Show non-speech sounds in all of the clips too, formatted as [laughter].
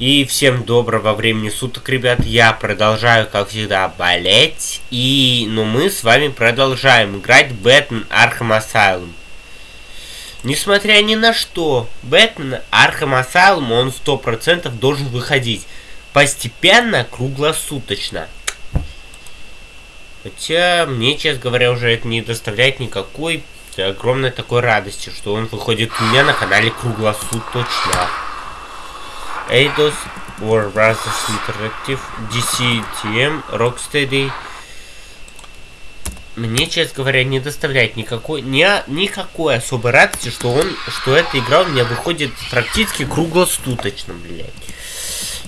И всем доброго времени суток, ребят. Я продолжаю, как всегда, болеть. И, ну, мы с вами продолжаем играть Batman Arkham Asylum. Несмотря ни на что, Batman Arkham Asylum, он 100% должен выходить. Постепенно, круглосуточно. Хотя, мне, честно говоря, уже это не доставляет никакой огромной такой радости, что он выходит у меня на канале круглосуточно. Eidos, Warner Brothers Interactive, DC TM, Rocksteady. Мне, честно говоря, не доставляет никакой, ни, никакой особой радости, что он, что эта игра у меня выходит практически круглосуточно, блядь.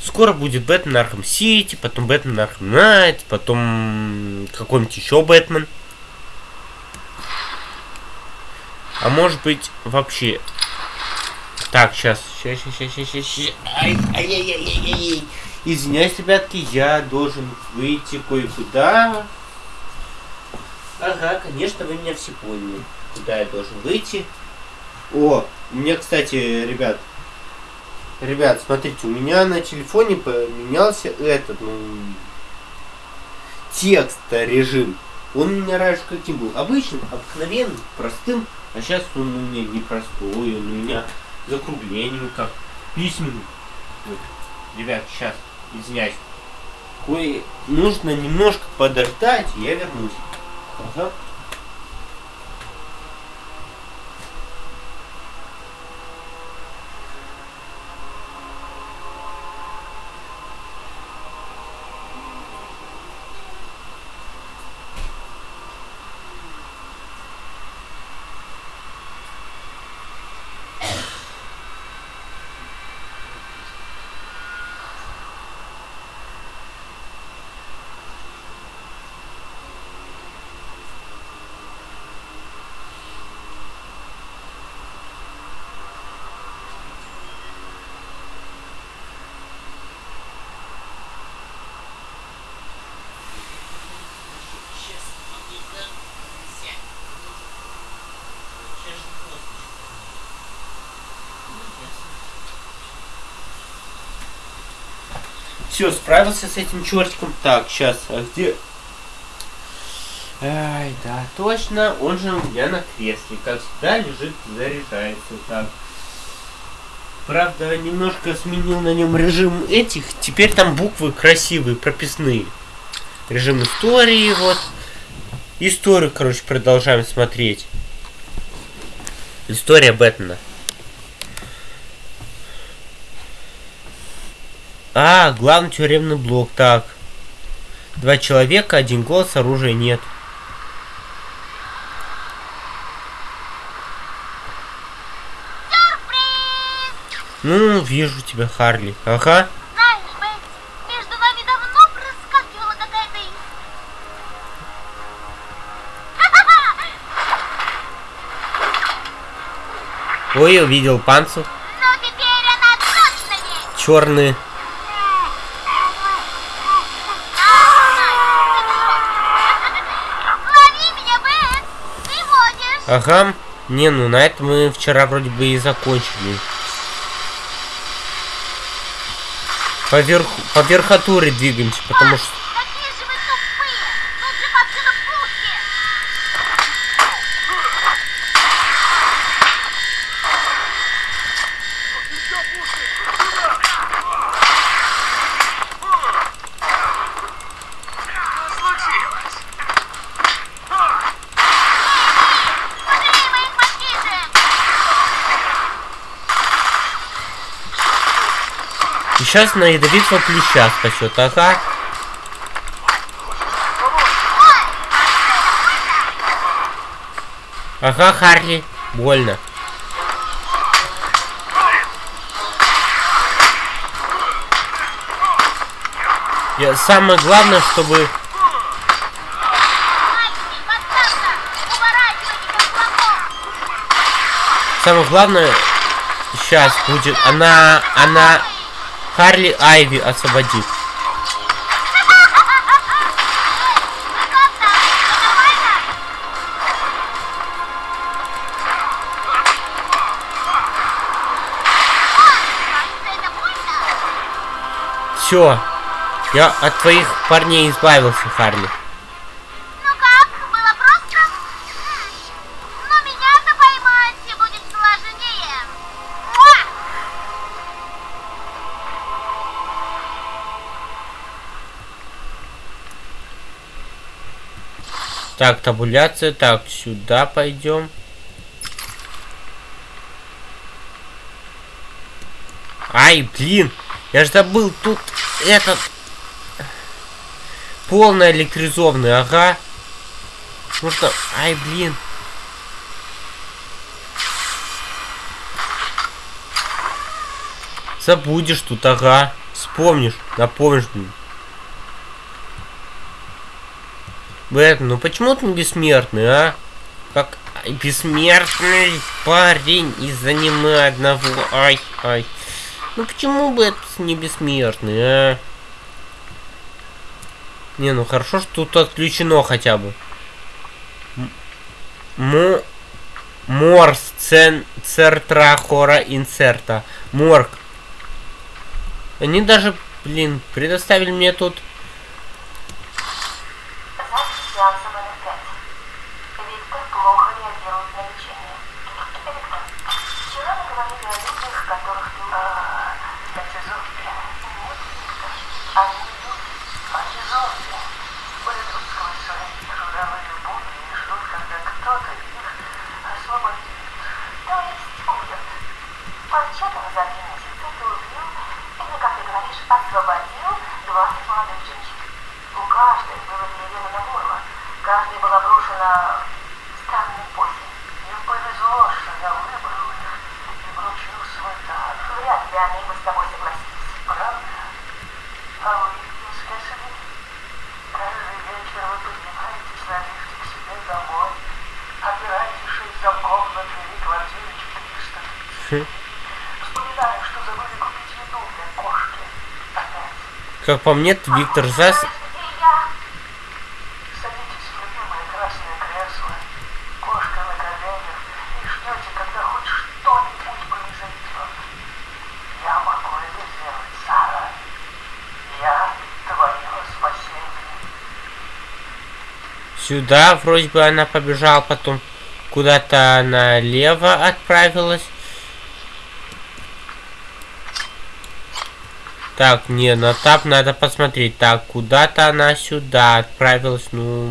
Скоро будет Batman Arkham City, потом Batman Arkham Knight, потом какой-нибудь еще Бэтмен. А может быть вообще так, сейчас. Сейчас, сейчас, сейчас, сейчас, сейчас. Ай, ай, ай, ай, ай, ай. Извиняюсь, ребятки, я должен выйти кое-куда. Ага, конечно, вы меня все поняли. Куда я должен выйти? О, у меня, кстати, ребят, ребят, смотрите, у меня на телефоне поменялся этот, ну, текст режим. Он у меня раньше каким был? Обычным, обыкновенным, простым. А сейчас он у меня не простой, он у меня закруглениями, как письменным. Вот. Ребят, сейчас, извиняюсь. Кое нужно немножко подождать, я вернусь. Ага. Все, справился с этим чертиком. Так, сейчас, а где... Ай, да, точно, он же у меня на кресле. Как всегда, лежит, заряжается. Так. Правда, немножко сменил на нем режим этих. Теперь там буквы красивые, прописные. Режим истории, вот. Историю, короче, продолжаем смотреть. История Бэтмена. А, главный тюремный блок, так. Два человека, один голос, оружия нет. Ну, вижу тебя, Харли. Ага. Знаешь, Бэт, между нами давно проскакивала какая-то... Ой, увидел панцу. Но теперь она точно есть. Черный. Лови меня, Бэт. Ты водишь. Ага. Не, ну на этом мы вчера вроде бы и закончили. По, верху, по верхотуре двигаемся, потому что... сейчас на ядовитого плюща спасет, ага. Ага, Харли, больно. Я, самое главное, чтобы... Самое главное сейчас будет... Она... Она... Харли Айви освободит. Все. Я от твоих парней избавился, Харли. Так, табуляция. Так, сюда пойдем. Ай, блин. Я же забыл, тут этот... Полный электризованный, ага. Нужно... Ай, блин. Забудешь тут, ага. Вспомнишь, напомнишь, блин. Бэтмен, ну почему ты бессмертный, а? Как бессмертный парень из аниме одного. Ай, ай. Ну почему бы не бессмертный, а? Не, ну хорошо, что тут отключено хотя бы. Му... Морс цен... цертра хора инсерта. Морг. Они даже, блин, предоставили мне тут... Запись сеанса номер пять. Виктор плохо реагирует на лечение. Виктор, вчера мы говорили о людях, которых ты... А, это зомби. Нет, Виктор. Они люди, а не зомби. Полетут сквозь свои трудовые будни и ждут, когда кто-то их освободит. То есть убьет. Вообще-то за три месяца ты убил, или, как ты говоришь, освободил 20 молодых женщин. У каждой было вены на горло. Каждой была брошена странная позе. Им повезло, что я выбрал их и вручил свой дар. Вряд ли они бы с тобой согласились. Правда? А вы, мисс Кэссиди, каждый вечер вы поднимаетесь на лифте к себе домой, опираете шесть замков на двери квартиры 430. Вспоминаю, что забыли купить еду для кошки. Опять. Как по мне, то Виктор Зас... Где я? Садитесь в любимое красное кресло, кошка на коленях, и ждете, когда хоть что-нибудь произойдет. Я могу это сделать, Сара. Я твое спасение. Сюда вроде бы она побежала, потом куда-то налево отправилась. Так, не, на тап надо посмотреть. Так, куда-то она сюда отправилась, ну...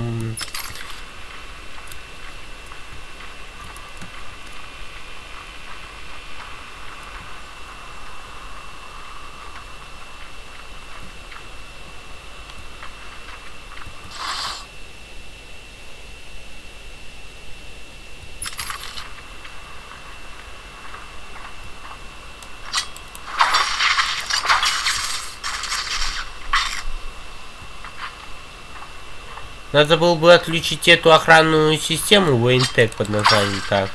Надо было бы отключить эту охранную систему Вейнтек под названием так.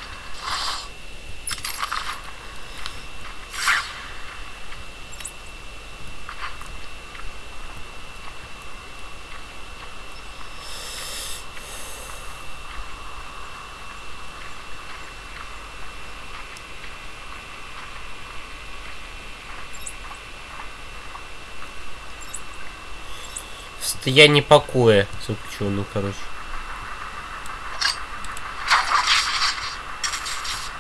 Состояние покоя заключенный, короче.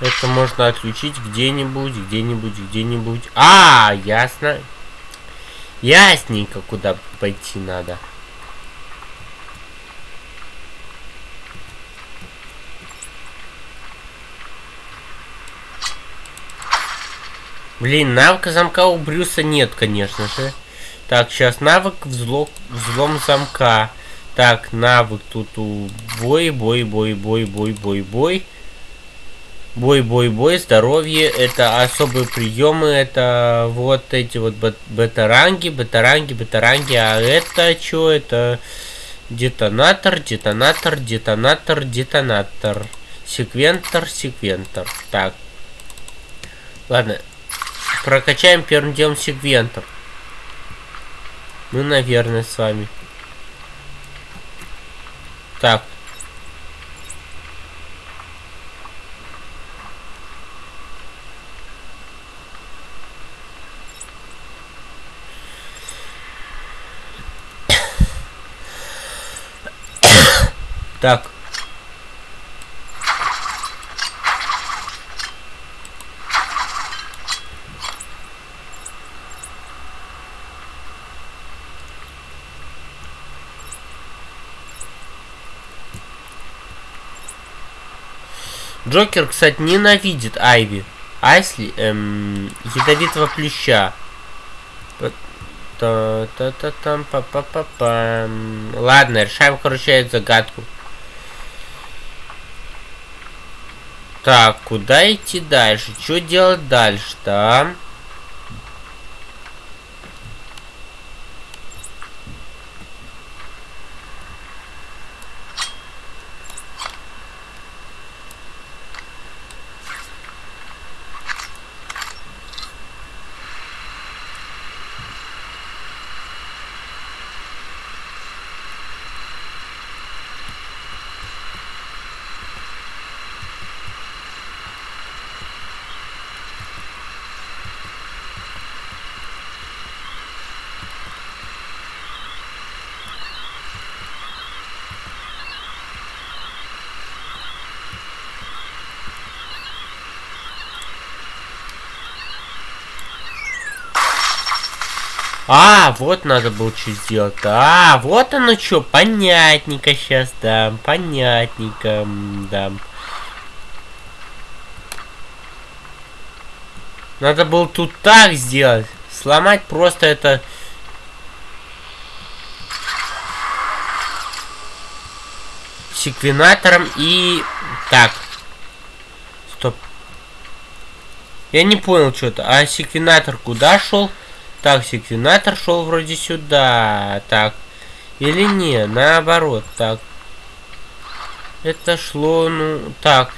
Это можно отключить где-нибудь, где-нибудь, где-нибудь. А, ясно. Ясненько, куда пойти надо. Блин, навыка замка у Брюса нет, конечно же. Так, сейчас навык взлом, взлом замка. Так, навык тут у бой, бой, бой, бой, бой, бой, бой. Бой, бой, бой, здоровье. Это особые приемы. Это вот эти вот бет- бета-ранги, бета-ранги, бета-ранги. А это что? Это детонатор, детонатор, детонатор, детонатор. Секвентор, секвентор. Так. Ладно. Прокачаем первым делом секвентор. Мы, наверное, с вами. Так. так. Джокер, кстати, ненавидит Айви. Айсли, эм, ядовитого плюща. та та та там па па па пам Ладно, решаем, короче, эту загадку. Так, куда идти дальше? Что делать дальше-то, А, вот надо было что сделать. А, вот оно что, понятненько сейчас, да, понятненько, да. Надо было тут так сделать. Сломать просто это... Секвенатором и... Так. Стоп. Я не понял что-то. А секвенатор куда шел? Так, секвенатор шел вроде сюда. Так. Или не, наоборот. Так. Это шло, ну, так.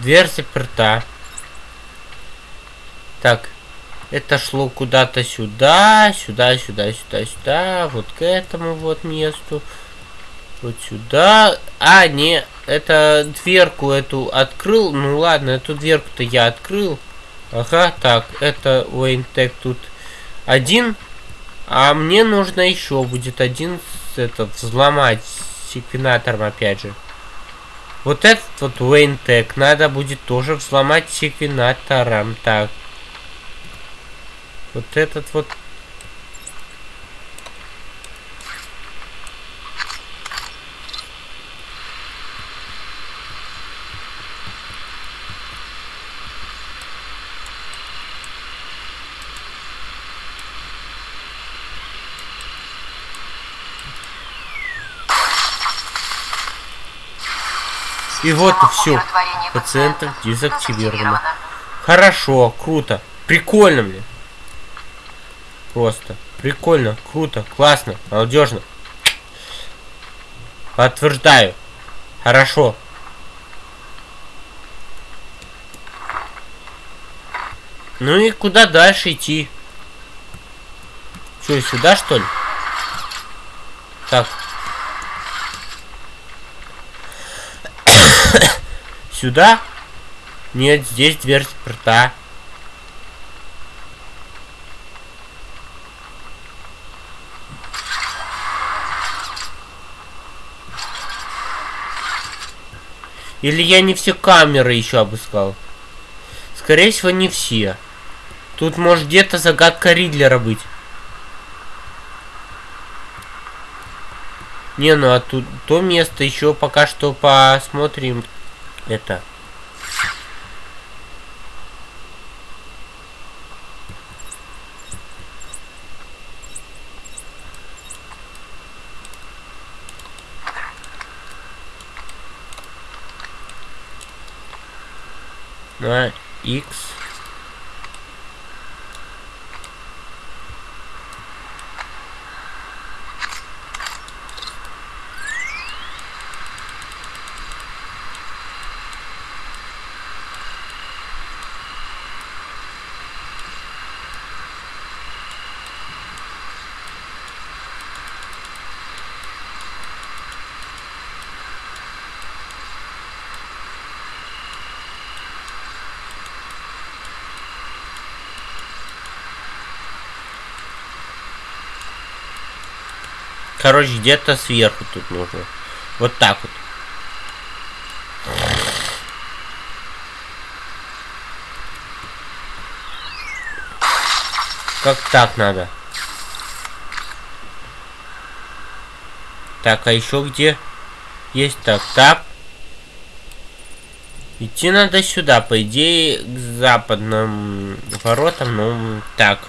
Дверь заперта. Так. Это шло куда-то сюда, сюда, сюда, сюда, сюда. Вот к этому вот месту. Вот сюда. А, не, это дверку эту открыл. Ну ладно, эту дверку-то я открыл. Ага, так, это Уэйнтек тут один. А мне нужно еще будет один этот взломать секвенатором опять же. Вот этот вот Уэйнтек надо будет тоже взломать секвенатором. Так. Вот этот вот И вот и все. Пациента дезактивировано. Хорошо, круто. Прикольно, мне. Просто. Прикольно, круто, классно, молодежно. Подтверждаю. Хорошо. Ну и куда дальше идти? Что, сюда что ли? Так, Сюда? Нет, здесь дверь заперта. Или я не все камеры еще обыскал? Скорее всего, не все. Тут может где-то загадка Ридлера быть. Не, ну а тут то место еще пока что посмотрим. Это. На X Короче, где-то сверху тут нужно. Вот так вот. Как так надо? Так, а еще где? Есть так, так. Идти надо сюда, по идее, к западным воротам, ну, так.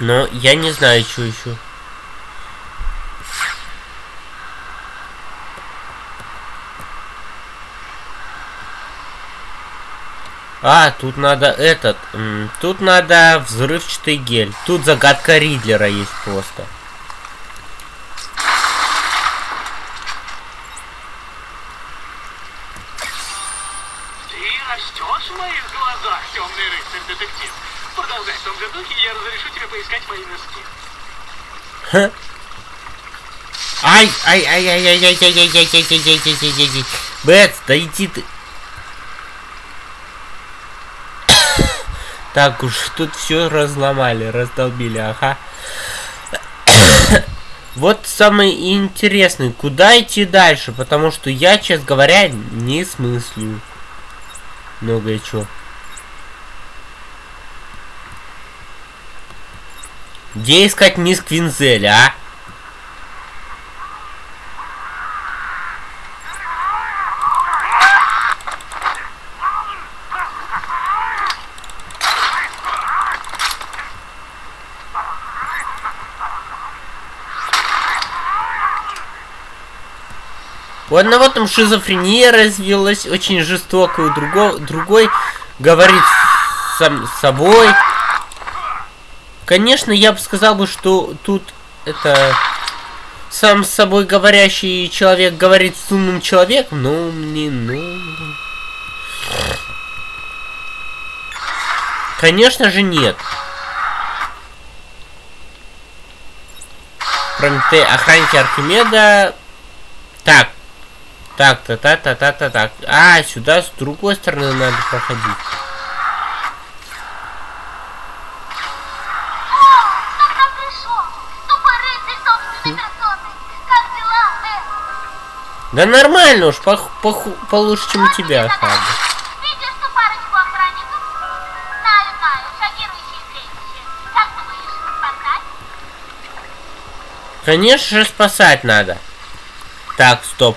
Но я не знаю, что еще. А, тут надо этот, тут надо взрывчатый гель. Тут загадка Ридлера есть просто. Ты растешь в моих глазах, темный рыцарь-детектив. Продолжай в том же духе, и я разрешу тебе поискать мои носки. Ай, ай, ай, ай, ай, ай, ай, ай, ай, ай, ай, ай, ай, ай, ай, ай. Бэт, да иди ты. Так уж, тут все разломали, раздолбили, ага. [coughs] Вот самый интересный, куда идти дальше, потому что я, честно говоря, не смыслю. Многое чего. Где искать мисс Квинзель, а? У одного там шизофрения развилась очень жестоко, у другого, другой говорит сам собой. Конечно, я бы сказал бы, что тут это сам с собой говорящий человек говорит с умным человеком, но мне, ну... Конечно же нет. Прометей, охранники Архимеда. Так. Так, та-та-та-та-та-так. -та а, сюда с другой стороны надо проходить. Да нормально уж, пох пох получше, чем у тебя, Хаба. Конечно же спасать надо. Так, стоп.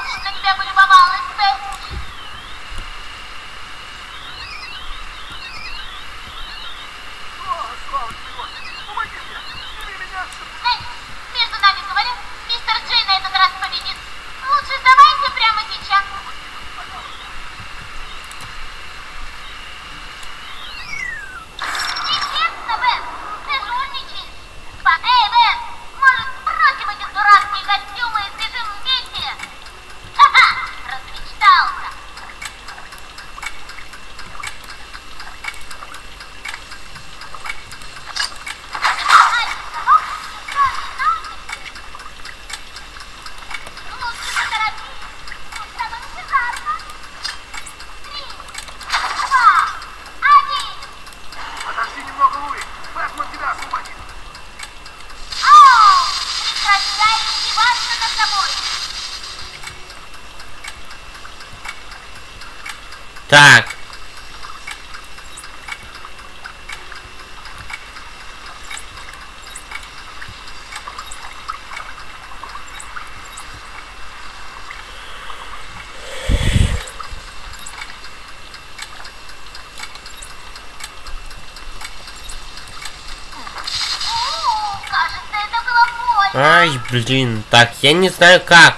блин. Так, я не знаю как.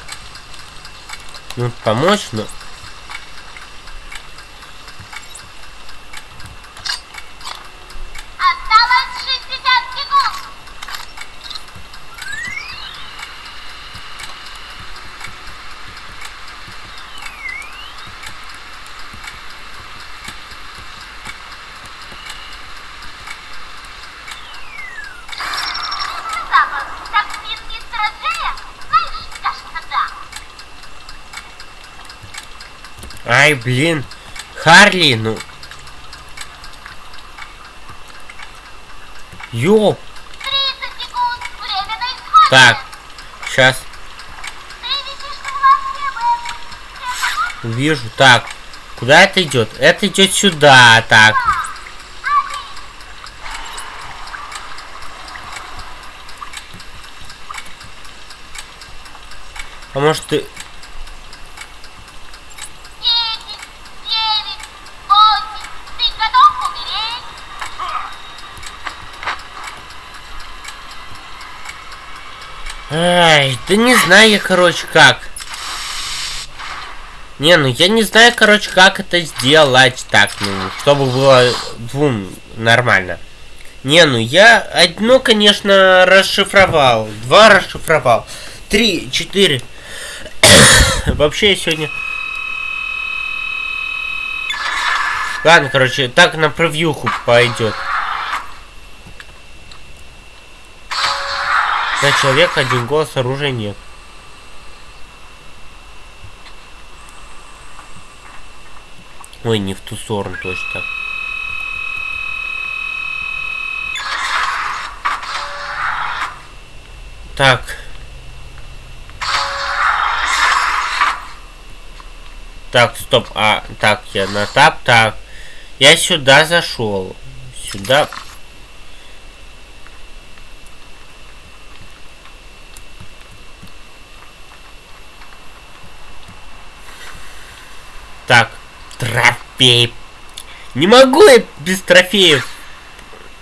Ну, помочь, но... Ай, блин. Харли, ну... Ёп. 30 секунд. Время на исходе. Так, сейчас вижу. Так, куда это идет? Это идет сюда, так. А может ты... да не знаю я, короче, как. Не, ну я не знаю, короче, как это сделать так, ну, чтобы было двум нормально. Не, ну я одно, конечно, расшифровал, два расшифровал, три, четыре. [coughs] Вообще я сегодня... Ладно, короче, так на превьюху пойдет. На человека один голос, оружия нет. Ой, не в ту сторону точно. Так. Так, стоп. А, так, я на тап, так. Я сюда зашел. Сюда. Так, трофей. Не могу я без трофеев.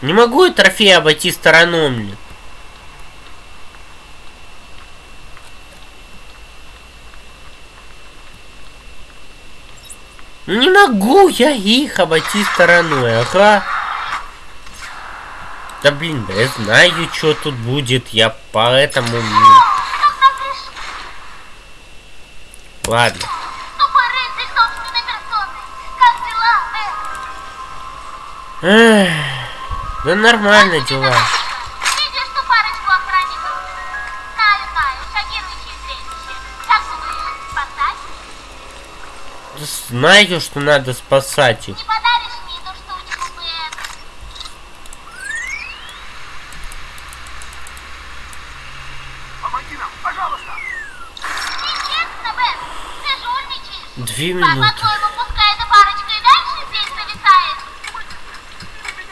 Не могу я трофеи обойти стороной, блин. Ну не могу я их обойти стороной, ага. Да блин, да я знаю, что тут будет, я поэтому... Ладно. Эх, да нормально дела. Видишь ту парочку охранников? Знаю, что надо спасать их. Не подаришь мне эту штучку, Бэт? Помоги нам, пожалуйста! Нечестно, Бэт. Ты жульничаешь. Две А минуты. по-твоему, пускай эта парочка и дальше здесь зависает?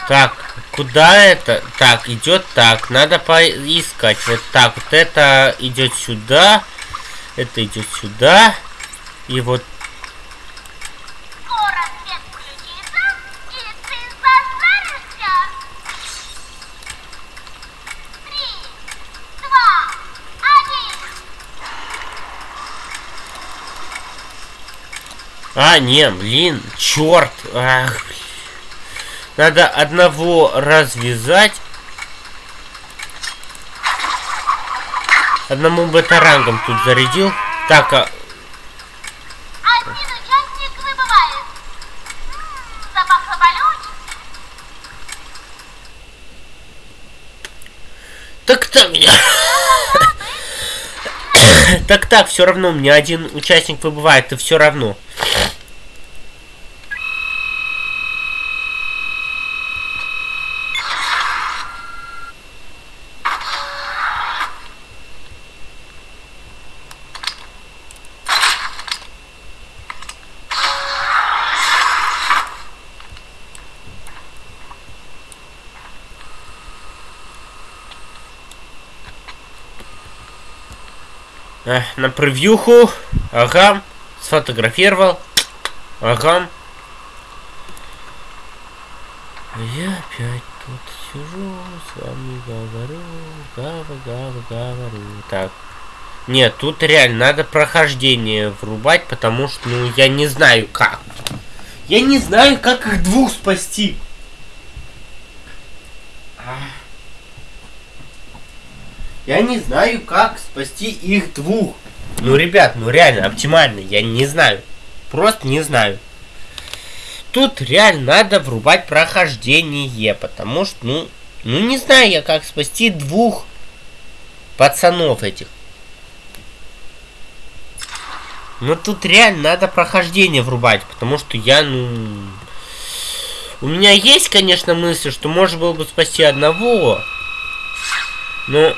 Так, куда это? Так, идет так. Надо поискать. Вот так. Вот это идет сюда. Это идет сюда. И вот. А, не, блин, черт. Ах, блин. Надо одного развязать. Одному бета-рангом тут зарядил. Так, а, Один участник выбывает. Запахло болючим. так так. [coughs] так так, все равно, у меня один участник выбывает, и все равно. Э, на превьюху. Ага. Сфотографировал. Ага. Я опять тут сижу, с вами говорю. гава, гава, говорю. Так. Нет, тут реально надо прохождение врубать, потому что, ну, я не знаю как. Я не знаю, как их двух спасти. Я не знаю, как спасти их двух. Ну, ребят, ну реально, оптимально, я не знаю. Просто не знаю. Тут реально надо врубать прохождение, потому что, ну, ну не знаю я, как спасти двух пацанов этих. Ну тут реально надо прохождение врубать, потому что я, ну... У меня есть, конечно, мысль, что можно было бы спасти одного. Но...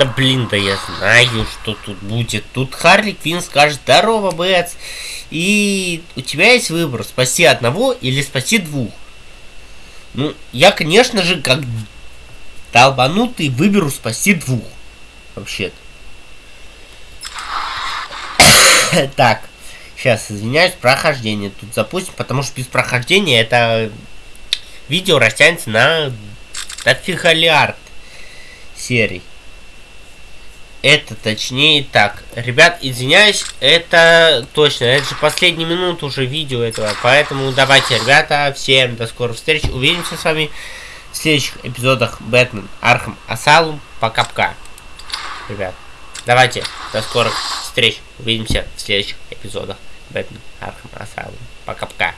Да блин, да я знаю, что тут будет. Тут Харли Квин скажет, здорово, Бэтс. И у тебя есть выбор, спаси одного или спаси двух. Ну, я, конечно же, как долбанутый, выберу спаси двух. Вообще-то. [coughs] так, сейчас, извиняюсь, прохождение тут запустим, потому что без прохождения это видео растянется на дофига серий. Это точнее так. Ребят, извиняюсь, это точно. Это же последняя минута уже видео этого. Поэтому давайте, ребята, всем до скорых встреч. Увидимся с вами в следующих эпизодах Batman Arkham Asylum. Пока-пока. Ребят, давайте, до скорых встреч. Увидимся в следующих эпизодах Batman Arkham Asylum. Пока-пока.